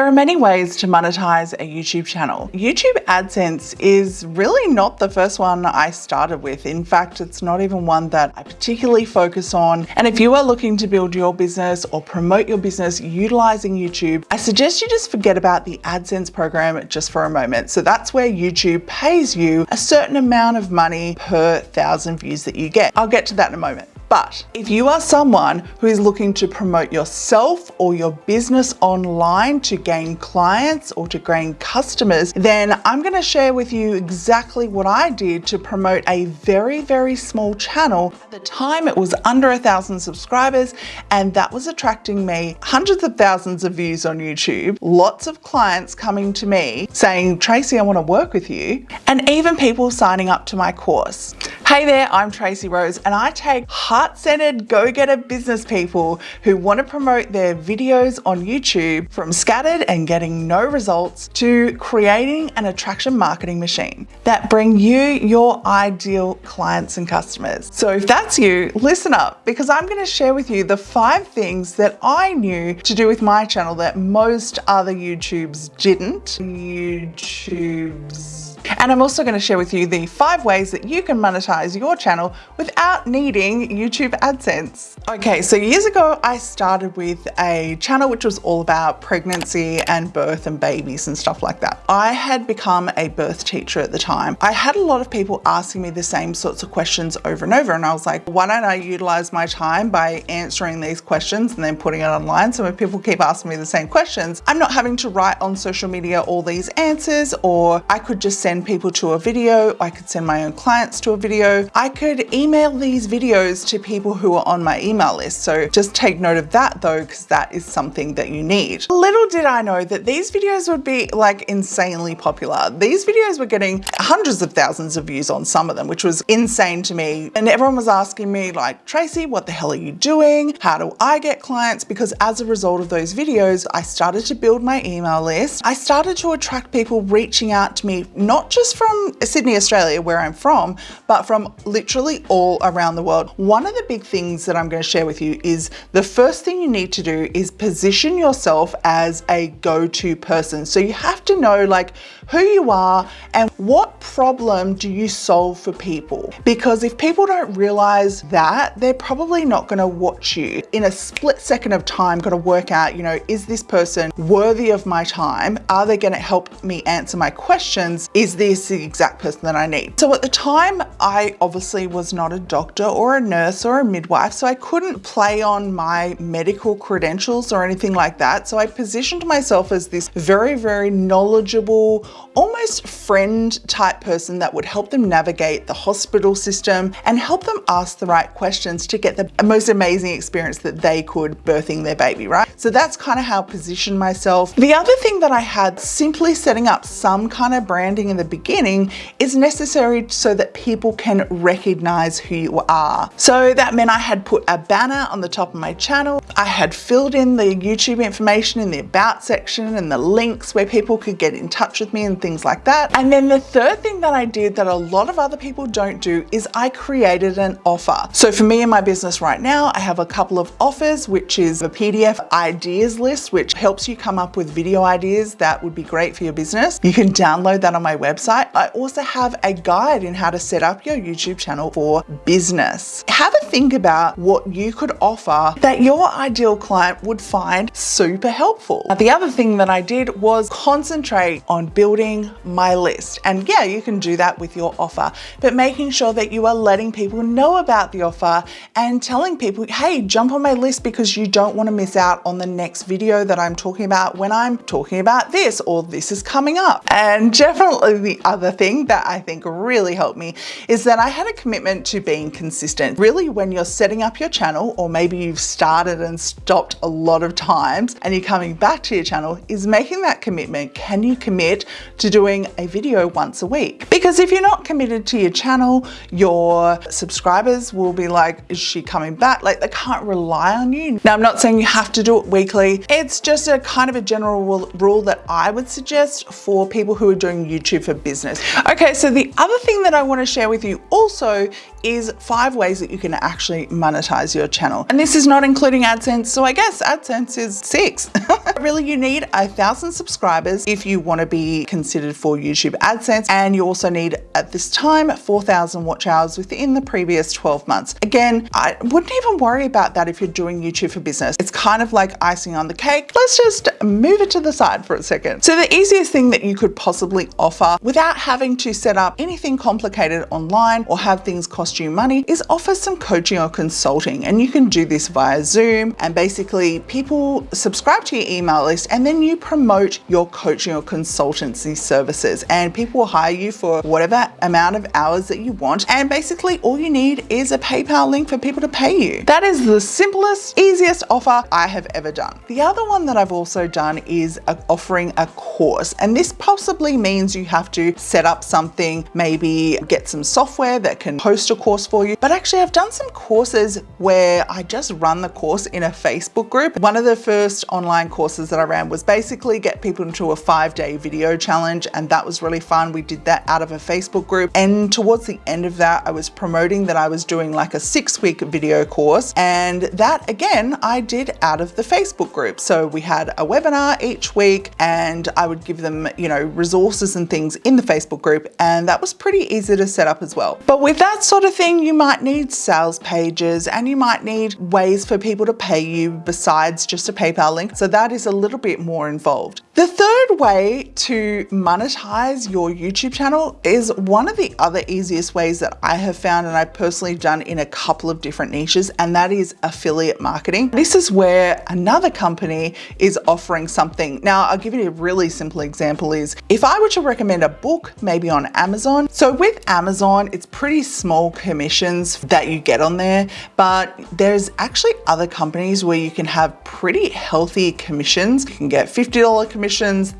There are many ways to monetize a YouTube channel. YouTube AdSense is really not the first one I started with. In fact, it's not even one that I particularly focus on. And if you are looking to build your business or promote your business utilizing YouTube, I suggest you just forget about the AdSense program just for a moment. So that's where YouTube pays you a certain amount of money per thousand views that you get. I'll get to that in a moment. But if you are someone who is looking to promote yourself or your business online to gain clients or to gain customers, then I'm gonna share with you exactly what I did to promote a very, very small channel. At the time, it was under a thousand subscribers, and that was attracting me hundreds of thousands of views on YouTube, lots of clients coming to me saying, Tracy, I wanna work with you, and even people signing up to my course. Hey there, I'm Tracy Rose, and I take heart-centered go-getter business people who want to promote their videos on YouTube from scattered and getting no results to creating an attraction marketing machine that bring you your ideal clients and customers. So if that's you, listen up because I'm going to share with you the five things that I knew to do with my channel that most other YouTubes didn't. YouTubes and I'm also going to share with you the five ways that you can monetize your channel without needing YouTube AdSense. Okay, so years ago, I started with a channel which was all about pregnancy and birth and babies and stuff like that. I had become a birth teacher at the time. I had a lot of people asking me the same sorts of questions over and over. And I was like, why don't I utilize my time by answering these questions and then putting it online? So when people keep asking me the same questions, I'm not having to write on social media all these answers, or I could just send people to a video. I could send my own clients to a video. I could email these videos to people who are on my email list. So just take note of that though, because that is something that you need. Little did I know that these videos would be like insanely popular. These videos were getting hundreds of thousands of views on some of them, which was insane to me. And everyone was asking me like, Tracy, what the hell are you doing? How do I get clients? Because as a result of those videos, I started to build my email list. I started to attract people reaching out to me, not just from Sydney, Australia, where I'm from, but from literally all around the world. One of the big things that I'm going to share with you is the first thing you need to do is position yourself as a go-to person. So you have to know like who you are and what problem do you solve for people? Because if people don't realize that, they're probably not going to watch you. In a split second of time, got to work out, you know, is this person worthy of my time? Are they going to help me answer my questions? Is this the exact person that I need? So at the time, I obviously was not a doctor or a nurse or a midwife, so I couldn't play on my medical credentials or anything like that. So I positioned myself as this very, very knowledgeable, almost friend type person that would help them navigate the hospital system and help them ask the right questions to get the most amazing experience that they could birthing their baby, right? So that's kind of how I positioned myself. The other thing that I had simply setting up some kind of branding in the beginning is necessary so that people can recognize who you are. So that meant I had put a banner on the top of my channel. I had filled in the YouTube information in the about section and the links where people could get in touch with me and things like that. And then the third thing that I did that a lot of other people don't do is I created an offer. So for me in my business right now, I have a couple of offers, which is a PDF ideas list, which helps you come up with video ideas that would be great for your business. You can download that on my website. I also have a guide in how to set up your YouTube channel for business. Have a think about what you could offer that your ideal client would find super helpful. Now, the other thing that I did was concentrate on building building my list. And yeah, you can do that with your offer, but making sure that you are letting people know about the offer and telling people, hey, jump on my list because you don't want to miss out on the next video that I'm talking about when I'm talking about this or this is coming up. And definitely the other thing that I think really helped me is that I had a commitment to being consistent. Really, when you're setting up your channel, or maybe you've started and stopped a lot of times and you're coming back to your channel, is making that commitment. Can you commit to doing a video once a week. Because if you're not committed to your channel, your subscribers will be like, is she coming back? Like they can't rely on you. Now, I'm not saying you have to do it weekly. It's just a kind of a general rule that I would suggest for people who are doing YouTube for business. Okay, so the other thing that I wanna share with you also is five ways that you can actually monetize your channel. And this is not including AdSense, so I guess AdSense is six. really, you need a thousand subscribers if you want to be considered for YouTube AdSense. And you also need at this time, 4,000 watch hours within the previous 12 months. Again, I wouldn't even worry about that if you're doing YouTube for business. It's kind of like icing on the cake. Let's just move it to the side for a second. So the easiest thing that you could possibly offer without having to set up anything complicated online or have things cost you money is offer some coaching or consulting. And you can do this via Zoom and basically people subscribe to your email list and then you promote your coaching or consultancy services and people will hire you for whatever amount of hours that you want. And basically all you need is a PayPal link for people to pay you. That is the simplest, easiest offer I have ever done. The other one that I've also done is offering a course. And this possibly means you have to set up something, maybe get some software that can host a course for you. But actually I've done some courses where I just run the course in a Facebook group. One of the first online courses that I ran was basically get people into a five day video challenge. And that was really fun. We did that out of a Facebook group. And towards the end of that, I was promoting that I was doing like a six week video course. And that again, I did out of the Facebook group. So we had a webinar each week and I would give them, you know, resources and things in the Facebook group. And that was pretty easy to set up as well. But with that sort of thing, you might need sales pages and you might need ways for people to pay you besides just a PayPal link. So that is a little bit more involved. The third way to monetize your YouTube channel is one of the other easiest ways that I have found and I've personally done in a couple of different niches, and that is affiliate marketing. This is where another company is offering something. Now, I'll give you a really simple example is if I were to recommend a book, maybe on Amazon. So with Amazon, it's pretty small commissions that you get on there, but there's actually other companies where you can have pretty healthy commissions. You can get $50 commissions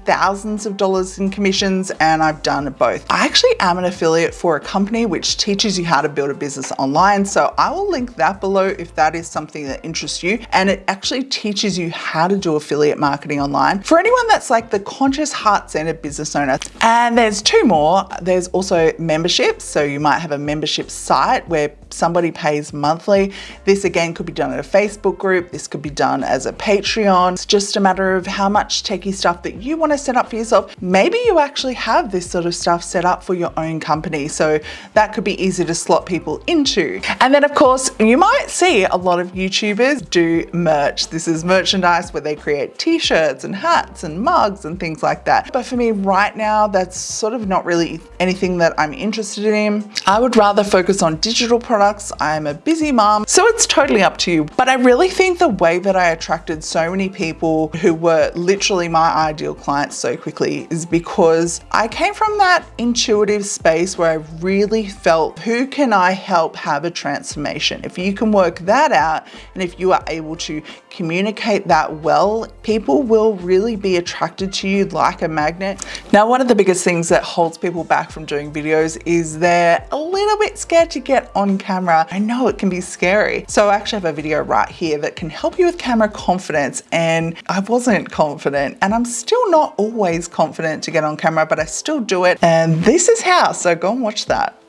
thousands of dollars in commissions, and I've done both. I actually am an affiliate for a company which teaches you how to build a business online. So I will link that below if that is something that interests you. And it actually teaches you how to do affiliate marketing online for anyone that's like the conscious heart-centered business owner. And there's two more. There's also memberships. So you might have a membership site where somebody pays monthly. This again could be done in a Facebook group. This could be done as a Patreon. It's just a matter of how much techie stuff that you want to set up for yourself. Maybe you actually have this sort of stuff set up for your own company. So that could be easy to slot people into. And then of course, you might see a lot of YouTubers do merch. This is merchandise where they create t-shirts and hats and mugs and things like that. But for me right now, that's sort of not really anything that I'm interested in. I would rather focus on digital products. I'm a busy mom, so it's totally up to you. But I really think the way that I attracted so many people who were literally my ideal clients so quickly is because I came from that intuitive space where I really felt who can I help have a transformation? If you can work that out and if you are able to communicate that well, people will really be attracted to you like a magnet. Now, one of the biggest things that holds people back from doing videos is they're a little bit scared to get on camera. I know it can be scary. So I actually have a video right here that can help you with camera confidence and I wasn't confident and I'm still not always confident to get on camera, but I still do it. And this is how, so go and watch that.